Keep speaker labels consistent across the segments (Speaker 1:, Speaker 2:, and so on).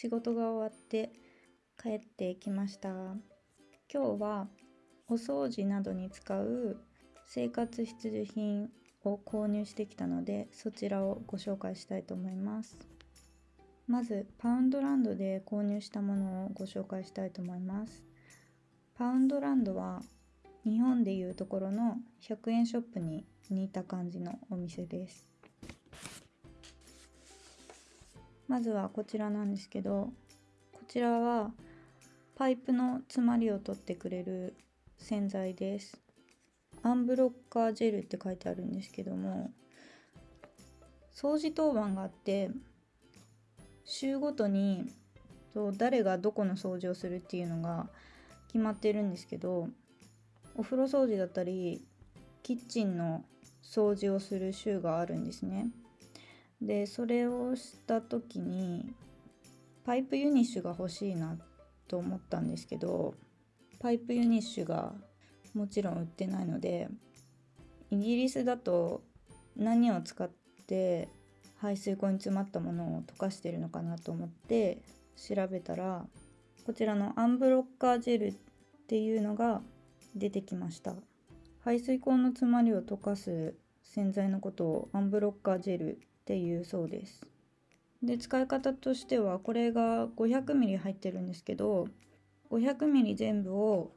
Speaker 1: 仕事が終わって帰ってきました。今日はお掃除などに使う生活必需品を購入してきたのでそちらをご紹介したいと思います。まずパウンドランドで購入したものをご紹介したいと思います。パウンドランドは日本でいうところの100円ショップに似た感じのお店です。まずはこちらなんですけどこちらはパイプの詰まりを取ってくれる洗剤ですアンブロッカージェルって書いてあるんですけども掃除当番があって週ごとに誰がどこの掃除をするっていうのが決まってるんですけどお風呂掃除だったりキッチンの掃除をする週があるんですね。でそれをした時にパイプユニッシュが欲しいなと思ったんですけどパイプユニッシュがもちろん売ってないのでイギリスだと何を使って排水口に詰まったものを溶かしてるのかなと思って調べたらこちらのアンブロッカージェルっていうのが出てきました。排水口の詰まりを溶かす洗剤のことをアンブロッカージェルっていうそうです。で使い方としてはこれが 500ml 入ってるんですけど 500ml 全部を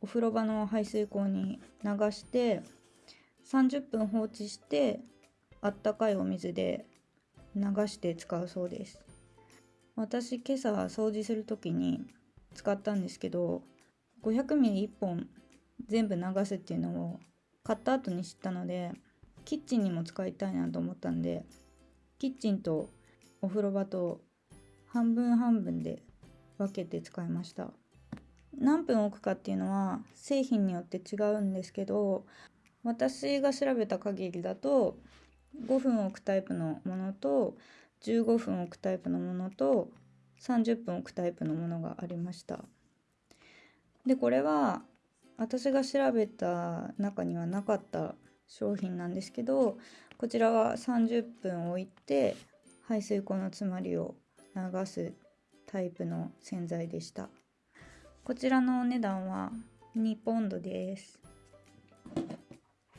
Speaker 1: お風呂場の排水口に流して30分放置してあったかいお水で流して使うそうです。私今朝掃除する時に使ったんですけど 500ml1 本全部流すっていうのを買った後に知ったのでキッチンにも使いたいなと思ったんでキッチンとお風呂場と半分半分で分けて使いました。何分置くかっていうのは製品によって違うんですけど私が調べた限りだと5分置くタイプのものと15分置くタイプのものと30分置くタイプのものがありました。でこれは私が調べた中にはなかった商品なんですけどこちらは30分置いて排水口の詰まりを流すタイプの洗剤でした。こちらのお値段は2ポンドです。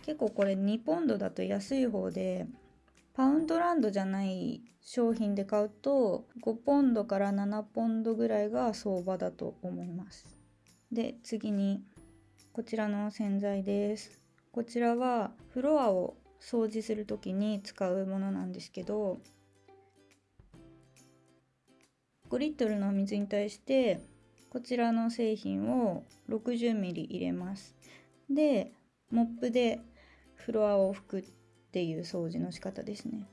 Speaker 1: 結構これ2ポンドだと安い方でパウンドランドじゃない商品で買うと5ポンドから7ポンドぐらいが相場だと思います。で次にこちらの洗剤です。こちらはフロアを掃除する時に使うものなんですけど5リットルの水に対してこちらの製品を 60ml 入れます。でモップでフロアを拭くっていう掃除の仕方ですね。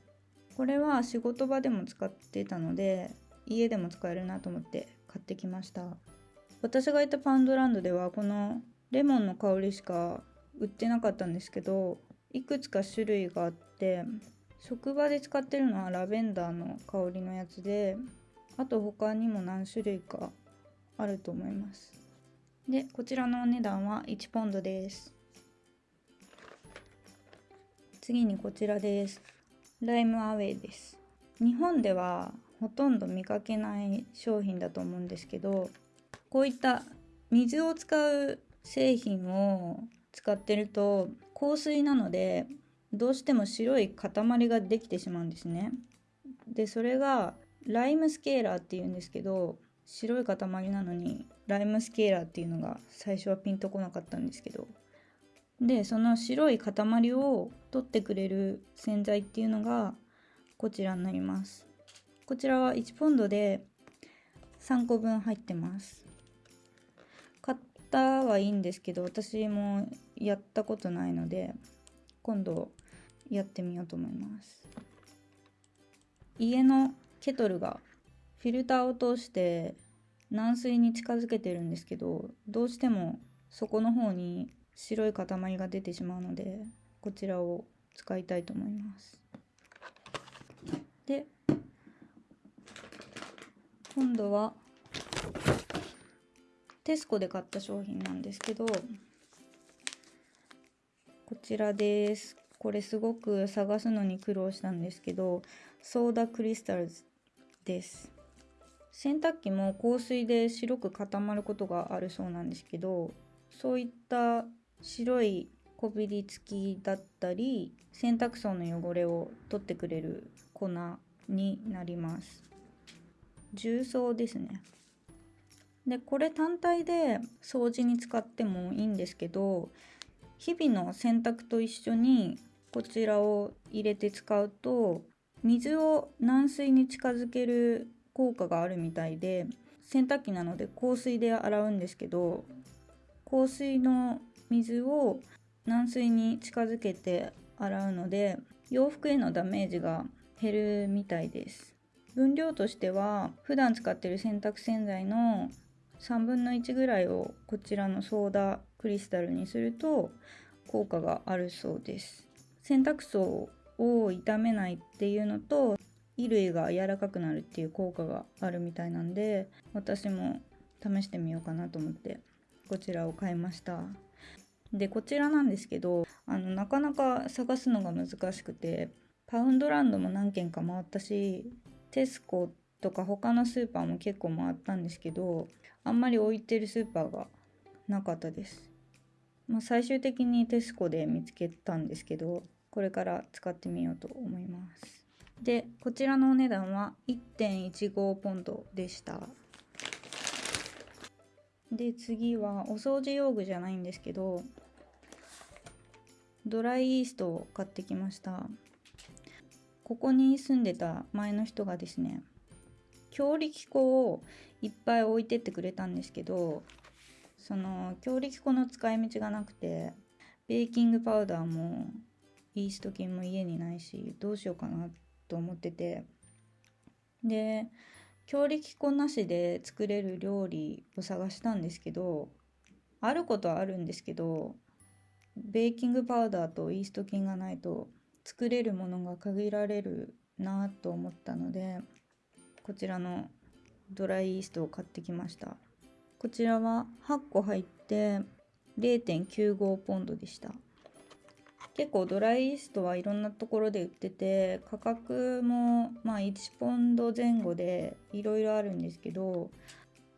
Speaker 1: これは仕事場でも使ってたので家でも使えるなと思って買ってきました。私がいたパンドランドではこのレモンの香りしか売ってなかったんですけどいくつか種類があって職場で使ってるのはラベンダーの香りのやつであと他にも何種類かあると思います。でこちらのお値段は1ポンドです。次にこちらです。ライムアウェイです。日本ではほとんど見かけない商品だと思うんですけどこういった水を使う製品を使ってると香水なのでどうしても白い塊ができてしまうんですね。でそれがライムスケーラーっていうんですけど白い塊なのにライムスケーラーっていうのが最初はピンとこなかったんですけど。でその白い塊を取ってくれる洗剤っていうのがこちらになります。こちらは1ポンドで3個分入ってます。方はいいんですけど私もやったことないので今度やってみようと思います。家のケトルがフィルターを通して軟水に近づけてるんですけどどうしても底の方に白い塊が出てしまうのでこちらを使いたいと思います。で今度はテスコで買った商品なんですけどこちらです。これすごく探すのに苦労したんですけどソーダクリスタルズです。洗濯機も香水で白く固まることがあるそうなんですけどそういった白いこびりつきだったり洗濯槽の汚れを取ってくれる粉になります。重曹ですね。でこれ単体で掃除に使ってもいいんですけど日々の洗濯と一緒にこちらを入れて使うと水を軟水に近づける効果があるみたいで洗濯機なので香水で洗うんですけど香水の水を軟水に近づけて洗うので洋服へのダメージが減るみたいです。分量としては普段使ってる洗濯洗剤の3分の1ぐらいをこちらのソーダクリスタルにすると効果があるそうです。洗濯槽を傷めないっていうのと衣類が柔らかくなるっていう効果があるみたいなんで私も試してみようかなと思ってこちらを買いました。でこちらなんですけどあのなかなか探すのが難しくてパウンドランドも何軒か回ったしテスコとか他のスーパーも結構回ったんですけどあんまり置いてるスーパーがなかったです、まあ、最終的にテスコで見つけたんですけどこれから使ってみようと思います。でこちらのお値段は1.15ポンドでした。で次はお掃除用具じゃないんですけどドライイーストを買ってきました。ここに住んでた前の人がですね強力粉をいっぱい置いてってくれたんですけどその強力粉の使い道がなくてベーキングパウダーもイースト菌も家にないしどうしようかなと思ってて。で強力粉なしで作れる料理を探したんですけどあることはあるんですけどベーキングパウダーとイースト菌がないと作れるものが限られるなと思ったのでこちらのドライイーストを買ってきました。こちらは8個入って0.95ポンドでした。結構ドライイーストはいろんなところで売ってて価格もまあ1ポンド前後でいろいろあるんですけど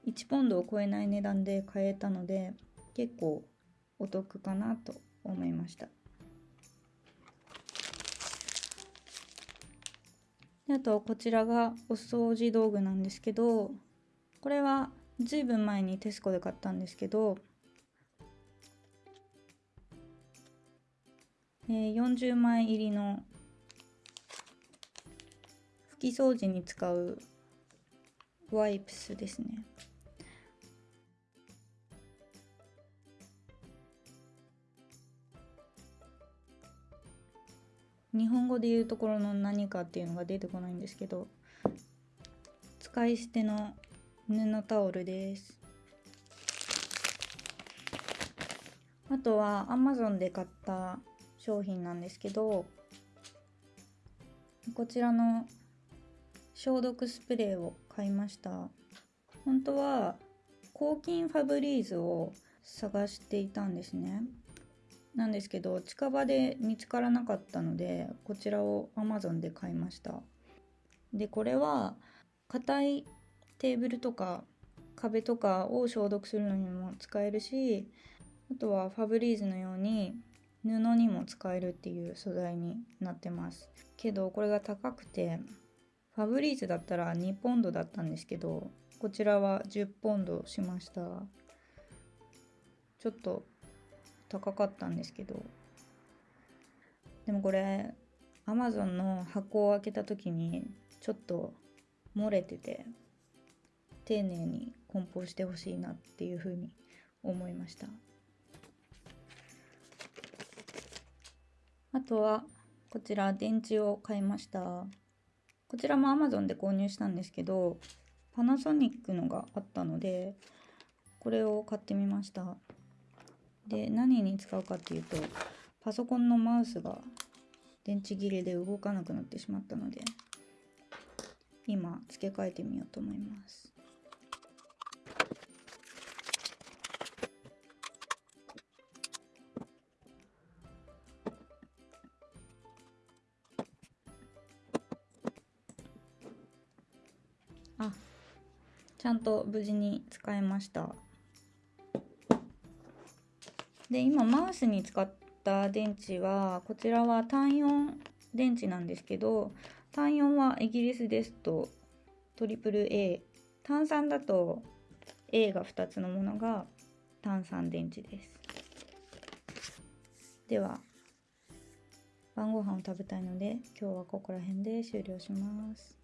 Speaker 1: 1ポンドを超えない値段で買えたので結構お得かなと思いました。あとこちらがお掃除道具なんですけどこれはずいぶん前にテスコで買ったんですけどえー、40枚入りの拭き掃除に使うワイプスですね。日本語で言うところの何かっていうのが出てこないんですけど使い捨ての布タオルです。あとは Amazon で買った商品なんですけどこちらの消毒スプレーを買いました。本当は抗菌ファブリーズを探していたんですね。なんですけど近場で見つからなかったのでこちらを Amazon で買いました。でこれは硬いテーブルとか壁とかを消毒するのにも使えるしあとはファブリーズのように布にも使えるっていう素材になってます。けどこれが高くてファブリーズだったら2ポンドだったんですけどこちらは10ポンドしました。ちょっと高かったんですけど。でもこれ Amazon の箱を開けた時にちょっと漏れてて丁寧に梱包してほしいなっていうふうに思いました。あとはこちら電池を買いました。こちらも Amazon で購入したんですけどパナソニックのがあったのでこれを買ってみました。で何に使うかっていうとパソコンのマウスが電池切れで動かなくなってしまったので今付け替えてみようと思います。あちゃんと無事に使えました。で今マウスに使った電池はこちらは単4電池なんですけど単4はイギリスですとトリプル A 単3だと A が2つのものが単3電池です。では晩ご飯を食べたいので今日はここら辺で終了します。